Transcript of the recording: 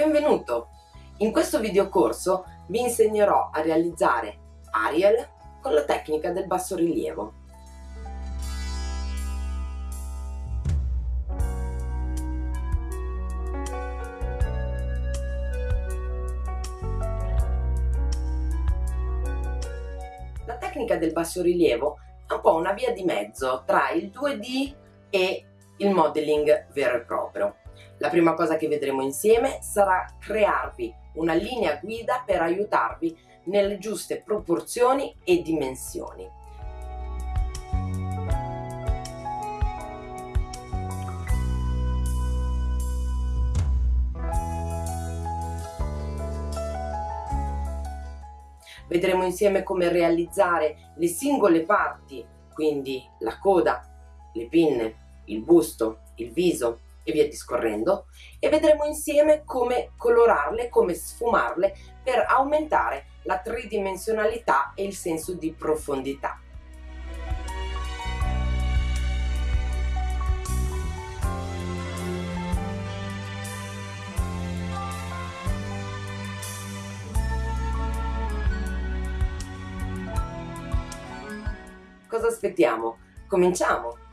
Benvenuto! In questo videocorso vi insegnerò a realizzare Ariel con la tecnica del bassorilievo. La tecnica del bassorilievo è un po' una via di mezzo tra il 2D e il modeling vero e proprio. La prima cosa che vedremo insieme sarà crearvi una linea guida per aiutarvi nelle giuste proporzioni e dimensioni. Vedremo insieme come realizzare le singole parti, quindi la coda, le pinne, il busto, il viso e via discorrendo e vedremo insieme come colorarle, come sfumarle per aumentare la tridimensionalità e il senso di profondità. Cosa aspettiamo? Cominciamo!